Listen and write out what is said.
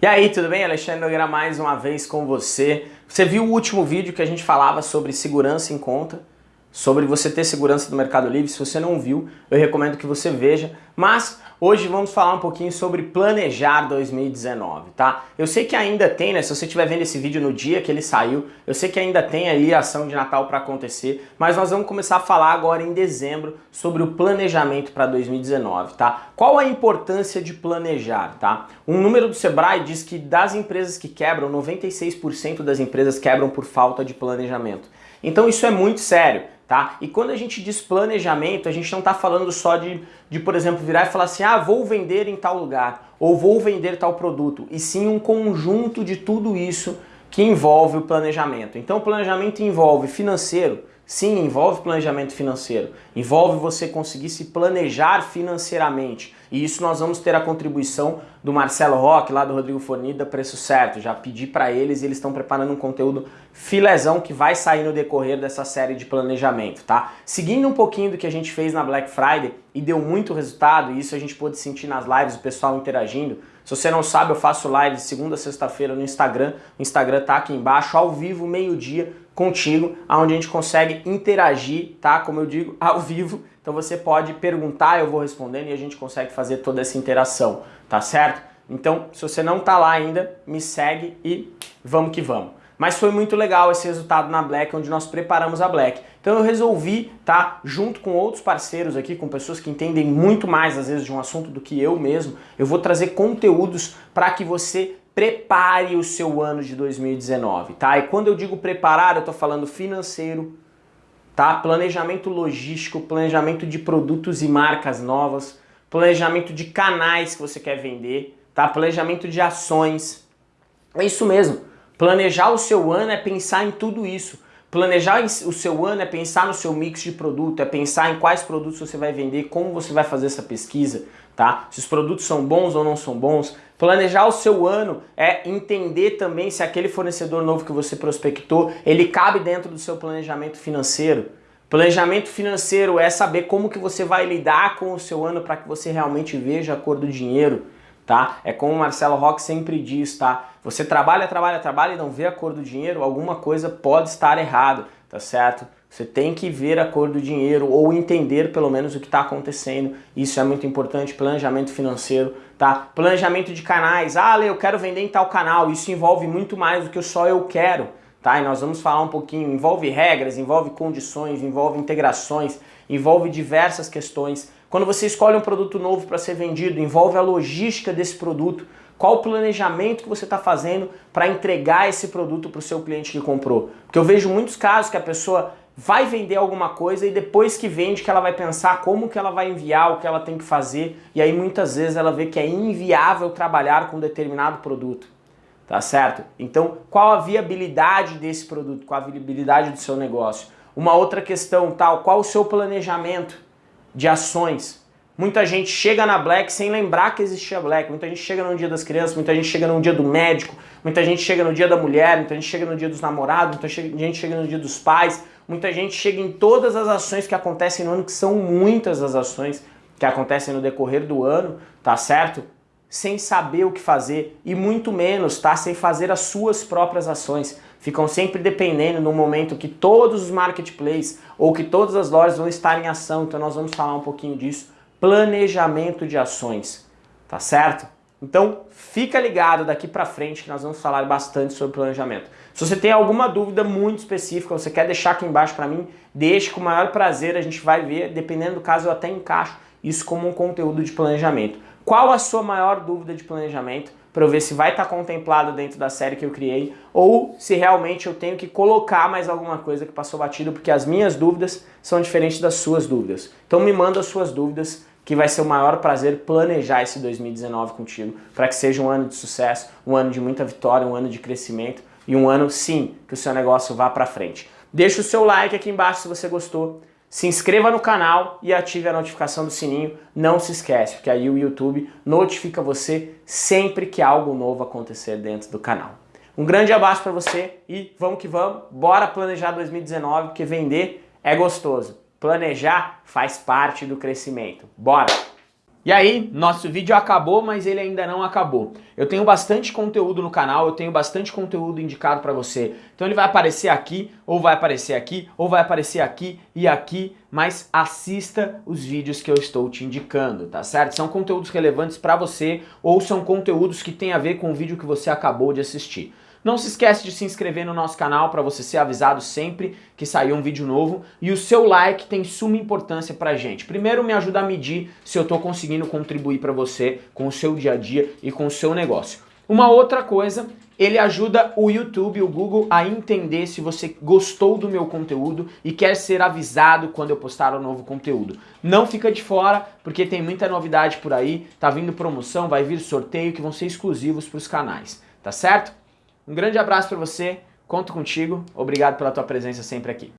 E aí, tudo bem? Alexandre Nogueira mais uma vez com você. Você viu o último vídeo que a gente falava sobre segurança em conta, sobre você ter segurança do Mercado Livre. Se você não viu, eu recomendo que você veja. Mas Hoje vamos falar um pouquinho sobre planejar 2019, tá? Eu sei que ainda tem, né? Se você estiver vendo esse vídeo no dia que ele saiu, eu sei que ainda tem ali a ação de Natal para acontecer, mas nós vamos começar a falar agora em dezembro sobre o planejamento para 2019, tá? Qual a importância de planejar, tá? Um número do Sebrae diz que das empresas que quebram, 96% das empresas quebram por falta de planejamento. Então isso é muito sério tá? E quando a gente diz planejamento, a gente não está falando só de, de, por exemplo, virar e falar assim, ah, vou vender em tal lugar, ou vou vender tal produto, e sim um conjunto de tudo isso que envolve o planejamento. Então o planejamento envolve financeiro, sim, envolve planejamento financeiro, envolve você conseguir se planejar financeiramente, e isso nós vamos ter a contribuição do Marcelo Roque, lá do Rodrigo Fornida, Preço Certo. Já pedi para eles e eles estão preparando um conteúdo filezão que vai sair no decorrer dessa série de planejamento, tá? Seguindo um pouquinho do que a gente fez na Black Friday e deu muito resultado, e isso a gente pôde sentir nas lives, o pessoal interagindo. Se você não sabe, eu faço live segunda a sexta-feira no Instagram. O Instagram tá aqui embaixo, ao vivo, meio-dia, contigo, onde a gente consegue interagir, tá? Como eu digo, ao vivo. Então você pode perguntar, eu vou respondendo e a gente consegue fazer toda essa interação, tá certo? Então, se você não tá lá ainda, me segue e vamos que vamos. Mas foi muito legal esse resultado na Black, onde nós preparamos a Black. Então eu resolvi, tá, junto com outros parceiros aqui, com pessoas que entendem muito mais às vezes de um assunto do que eu mesmo, eu vou trazer conteúdos para que você prepare o seu ano de 2019, tá? E quando eu digo preparar, eu tô falando financeiro, tá? Planejamento logístico, planejamento de produtos e marcas novas, planejamento de canais que você quer vender, tá? Planejamento de ações. É isso mesmo. Planejar o seu ano é pensar em tudo isso. Planejar o seu ano é pensar no seu mix de produto, é pensar em quais produtos você vai vender, como você vai fazer essa pesquisa, tá? Se os produtos são bons ou não são bons. Planejar o seu ano é entender também se aquele fornecedor novo que você prospectou, ele cabe dentro do seu planejamento financeiro. Planejamento financeiro é saber como que você vai lidar com o seu ano para que você realmente veja a cor do dinheiro, tá? É como o Marcelo Roque sempre diz, tá? Você trabalha, trabalha, trabalha e não vê a cor do dinheiro, alguma coisa pode estar errado, tá certo? Você tem que ver a cor do dinheiro ou entender pelo menos o que está acontecendo. Isso é muito importante, planejamento financeiro, tá? Planejamento de canais. Ah, Lê, eu quero vender em tal canal. Isso envolve muito mais do que só eu quero, tá? E nós vamos falar um pouquinho. Envolve regras, envolve condições, envolve integrações, envolve diversas questões. Quando você escolhe um produto novo para ser vendido, envolve a logística desse produto. Qual o planejamento que você está fazendo para entregar esse produto para o seu cliente que comprou? Porque eu vejo muitos casos que a pessoa vai vender alguma coisa e depois que vende que ela vai pensar como que ela vai enviar, o que ela tem que fazer, e aí muitas vezes ela vê que é inviável trabalhar com determinado produto, tá certo? Então, qual a viabilidade desse produto, qual a viabilidade do seu negócio? Uma outra questão, tal, qual o seu planejamento de ações? Muita gente chega na Black sem lembrar que existia Black. Muita gente chega no dia das crianças, muita gente chega no dia do médico, muita gente chega no dia da mulher, muita gente chega no dia dos namorados, muita gente chega no dia dos pais, muita gente chega em todas as ações que acontecem no ano, que são muitas as ações que acontecem no decorrer do ano, tá certo? Sem saber o que fazer e muito menos, tá? Sem fazer as suas próprias ações. Ficam sempre dependendo no momento que todos os marketplaces ou que todas as lojas vão estar em ação, então nós vamos falar um pouquinho disso planejamento de ações, tá certo? Então fica ligado daqui para frente que nós vamos falar bastante sobre planejamento. Se você tem alguma dúvida muito específica, você quer deixar aqui embaixo para mim, deixe com o maior prazer, a gente vai ver, dependendo do caso eu até encaixo isso como um conteúdo de planejamento. Qual a sua maior dúvida de planejamento? Para eu ver se vai estar tá contemplado dentro da série que eu criei ou se realmente eu tenho que colocar mais alguma coisa que passou batido, porque as minhas dúvidas são diferentes das suas dúvidas. Então me manda as suas dúvidas que vai ser o maior prazer planejar esse 2019 contigo, para que seja um ano de sucesso, um ano de muita vitória, um ano de crescimento e um ano, sim, que o seu negócio vá para frente. Deixa o seu like aqui embaixo se você gostou, se inscreva no canal e ative a notificação do sininho. Não se esquece, porque aí o YouTube notifica você sempre que algo novo acontecer dentro do canal. Um grande abraço para você e vamos que vamos, bora planejar 2019, porque vender é gostoso. Planejar faz parte do crescimento. Bora! E aí, nosso vídeo acabou, mas ele ainda não acabou. Eu tenho bastante conteúdo no canal, eu tenho bastante conteúdo indicado para você. Então ele vai aparecer aqui, ou vai aparecer aqui, ou vai aparecer aqui e aqui, mas assista os vídeos que eu estou te indicando, tá certo? São conteúdos relevantes para você, ou são conteúdos que têm a ver com o vídeo que você acabou de assistir. Não se esquece de se inscrever no nosso canal para você ser avisado sempre que sair um vídeo novo. E o seu like tem suma importância pra gente. Primeiro me ajuda a medir se eu estou conseguindo contribuir para você com o seu dia a dia e com o seu negócio. Uma outra coisa, ele ajuda o YouTube, o Google a entender se você gostou do meu conteúdo e quer ser avisado quando eu postar um novo conteúdo. Não fica de fora, porque tem muita novidade por aí, tá vindo promoção, vai vir sorteio que vão ser exclusivos para os canais, tá certo? Um grande abraço para você, conto contigo, obrigado pela tua presença sempre aqui.